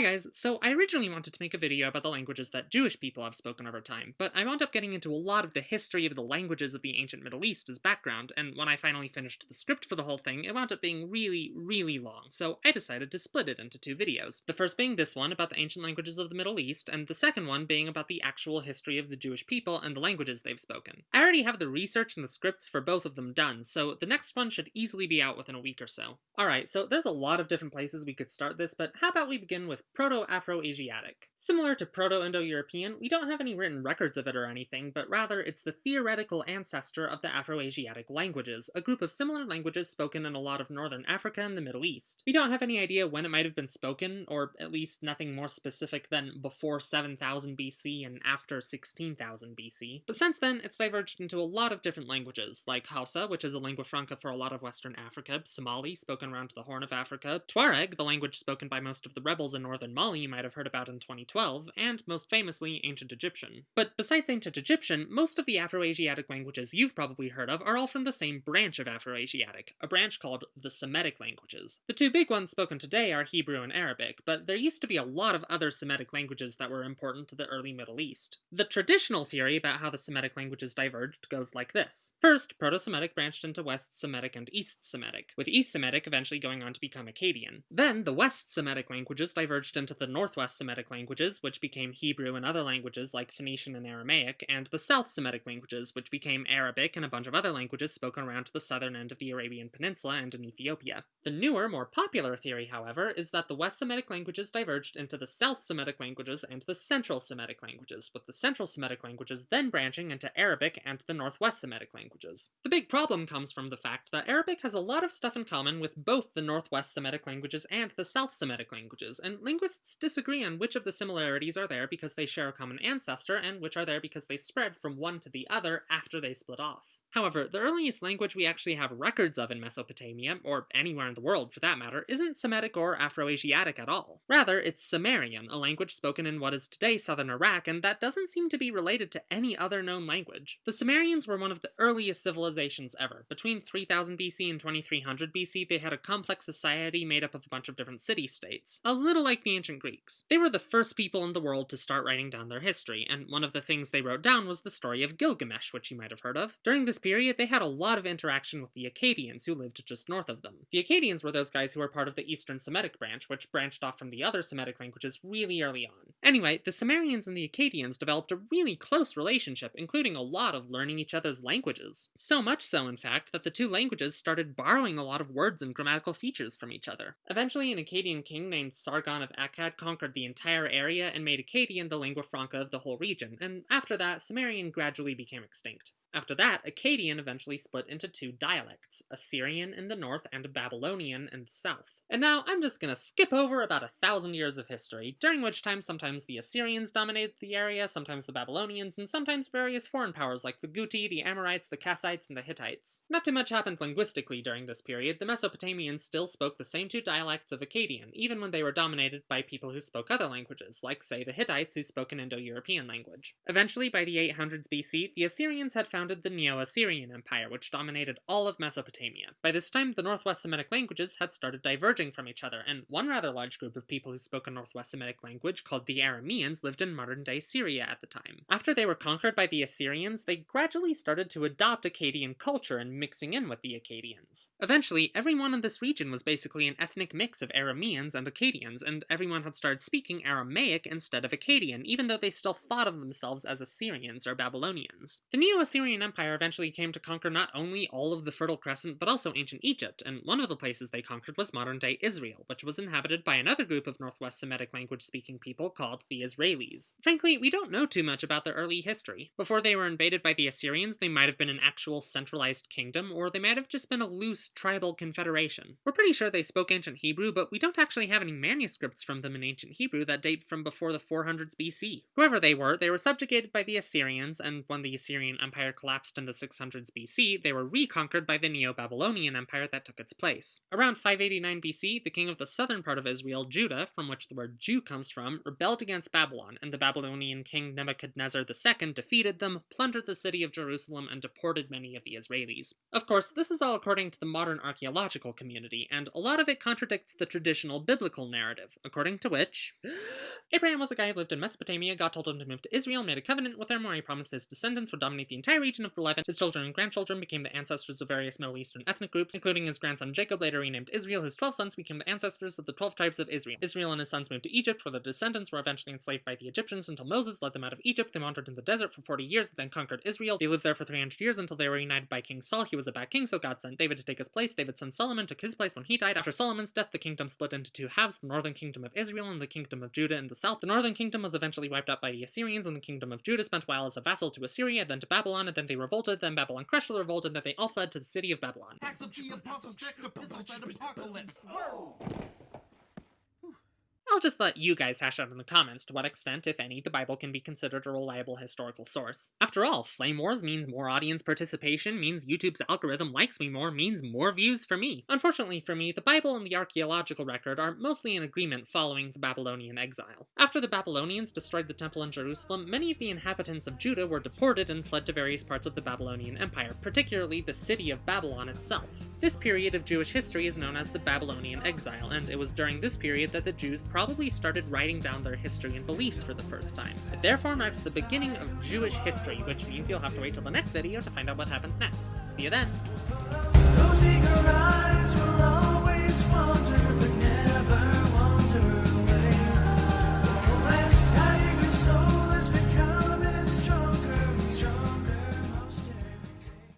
Hi guys, so I originally wanted to make a video about the languages that Jewish people have spoken over time, but I wound up getting into a lot of the history of the languages of the ancient Middle East as background, and when I finally finished the script for the whole thing, it wound up being really, really long, so I decided to split it into two videos. The first being this one about the ancient languages of the Middle East, and the second one being about the actual history of the Jewish people and the languages they've spoken. I already have the research and the scripts for both of them done, so the next one should easily be out within a week or so. Alright, so there's a lot of different places we could start this, but how about we begin with Proto-Afro-Asiatic. Similar to Proto-Indo-European, we don't have any written records of it or anything, but rather it's the theoretical ancestor of the Afro-Asiatic languages, a group of similar languages spoken in a lot of northern Africa and the Middle East. We don't have any idea when it might have been spoken, or at least nothing more specific than before 7000 BC and after 16,000 BC, but since then it's diverged into a lot of different languages, like Hausa, which is a lingua franca for a lot of western Africa, Somali, spoken around the Horn of Africa, Tuareg, the language spoken by most of the rebels in northern Mali you might have heard about in 2012, and most famously, Ancient Egyptian. But besides Ancient Egyptian, most of the Afroasiatic languages you've probably heard of are all from the same branch of Afroasiatic, a branch called the Semitic languages. The two big ones spoken today are Hebrew and Arabic, but there used to be a lot of other Semitic languages that were important to the early Middle East. The traditional theory about how the Semitic languages diverged goes like this. First, Proto-Semitic branched into West Semitic and East Semitic, with East Semitic eventually going on to become Akkadian. Then, the West Semitic languages diverged into the Northwest Semitic languages, which became Hebrew and other languages like Phoenician and Aramaic, and the South Semitic languages, which became Arabic and a bunch of other languages spoken around the southern end of the Arabian Peninsula and in Ethiopia. The newer, more popular theory, however, is that the West Semitic languages diverged into the South Semitic languages and the Central Semitic languages, with the Central Semitic languages then branching into Arabic and the Northwest Semitic languages. The big problem comes from the fact that Arabic has a lot of stuff in common with both the Northwest Semitic languages and the South Semitic languages, and linguists disagree on which of the similarities are there because they share a common ancestor, and which are there because they spread from one to the other after they split off. However, the earliest language we actually have records of in Mesopotamia, or anywhere in the world for that matter, isn't Semitic or Afroasiatic at all. Rather, it's Sumerian, a language spoken in what is today southern Iraq, and that doesn't seem to be related to any other known language. The Sumerians were one of the earliest civilizations ever. Between 3000 BC and 2300 BC, they had a complex society made up of a bunch of different city-states, a little like the ancient Greeks. They were the first people in the world to start writing down their history, and one of the things they wrote down was the story of Gilgamesh, which you might have heard of. During this period, they had a lot of interaction with the Akkadians, who lived just north of them. The Akkadians were those guys who were part of the Eastern Semitic branch, which branched off from the other Semitic languages really early on. Anyway, the Sumerians and the Akkadians developed a really close relationship, including a lot of learning each other's languages. So much so, in fact, that the two languages started borrowing a lot of words and grammatical features from each other. Eventually, an Akkadian king named Sargon of Akkad conquered the entire area and made Akkadian the lingua franca of the whole region, and after that, Sumerian gradually became extinct. After that, Akkadian eventually split into two dialects, Assyrian in the north and Babylonian in the south. And now I'm just gonna skip over about a thousand years of history, during which time sometimes the Assyrians dominated the area, sometimes the Babylonians, and sometimes various foreign powers like the Guti, the Amorites, the Kassites, and the Hittites. Not too much happened linguistically during this period, the Mesopotamians still spoke the same two dialects of Akkadian, even when they were dominated by people who spoke other languages, like say the Hittites who spoke an Indo-European language. Eventually, by the 800s BC, the Assyrians had found founded the Neo-Assyrian Empire, which dominated all of Mesopotamia. By this time, the Northwest Semitic languages had started diverging from each other, and one rather large group of people who spoke a Northwest Semitic language, called the Arameans, lived in modern-day Syria at the time. After they were conquered by the Assyrians, they gradually started to adopt Akkadian culture and mixing in with the Akkadians. Eventually, everyone in this region was basically an ethnic mix of Arameans and Akkadians, and everyone had started speaking Aramaic instead of Akkadian, even though they still thought of themselves as Assyrians or Babylonians. The Neo-Assyrian Empire eventually came to conquer not only all of the Fertile Crescent, but also ancient Egypt, and one of the places they conquered was modern-day Israel, which was inhabited by another group of Northwest Semitic language-speaking people called the Israelis. Frankly, we don't know too much about their early history. Before they were invaded by the Assyrians, they might have been an actual centralized kingdom, or they might have just been a loose tribal confederation. We're pretty sure they spoke ancient Hebrew, but we don't actually have any manuscripts from them in ancient Hebrew that date from before the 400s BC. Whoever they were, they were subjugated by the Assyrians, and when the Assyrian Empire collapsed in the 600s BC, they were reconquered by the Neo-Babylonian Empire that took its place. Around 589 BC, the king of the southern part of Israel, Judah, from which the word Jew comes from, rebelled against Babylon, and the Babylonian king Nebuchadnezzar II defeated them, plundered the city of Jerusalem, and deported many of the Israelis. Of course, this is all according to the modern archaeological community, and a lot of it contradicts the traditional biblical narrative, according to which Abraham was a guy who lived in Mesopotamia, God told him to move to Israel, made a covenant with him where he promised his descendants would dominate the entire region of the Levant. His children and grandchildren became the ancestors of various Middle Eastern ethnic groups, including his grandson Jacob, later renamed Israel. His twelve sons became the ancestors of the twelve tribes of Israel. Israel and his sons moved to Egypt, where the descendants were eventually enslaved by the Egyptians until Moses led them out of Egypt. They wandered in the desert for 40 years, and then conquered Israel. They lived there for 300 years until they were united by King Saul. He was a bad king, so God sent David to take his place. David's son Solomon took his place when he died. After Solomon's death, the kingdom split into two halves, the northern kingdom of Israel and the kingdom of Judah in the south. The northern kingdom was eventually wiped out by the Assyrians, and the kingdom of Judah spent a while as a vassal to Assyria, then to Babylon, and then they revolted, then Babylon crushed the revolt, and then they all fled to the city of Babylon. I'll just let you guys hash out in the comments to what extent, if any, the Bible can be considered a reliable historical source. After all, Flame Wars means more audience participation, means YouTube's algorithm likes me more, means more views for me. Unfortunately for me, the Bible and the archaeological record are mostly in agreement following the Babylonian exile. After the Babylonians destroyed the temple in Jerusalem, many of the inhabitants of Judah were deported and fled to various parts of the Babylonian Empire, particularly the city of Babylon itself. This period of Jewish history is known as the Babylonian exile, and it was during this period that the Jews probably started writing down their history and beliefs for the first time. It therefore marks the beginning of Jewish history, which means you'll have to wait till the next video to find out what happens next. See you then!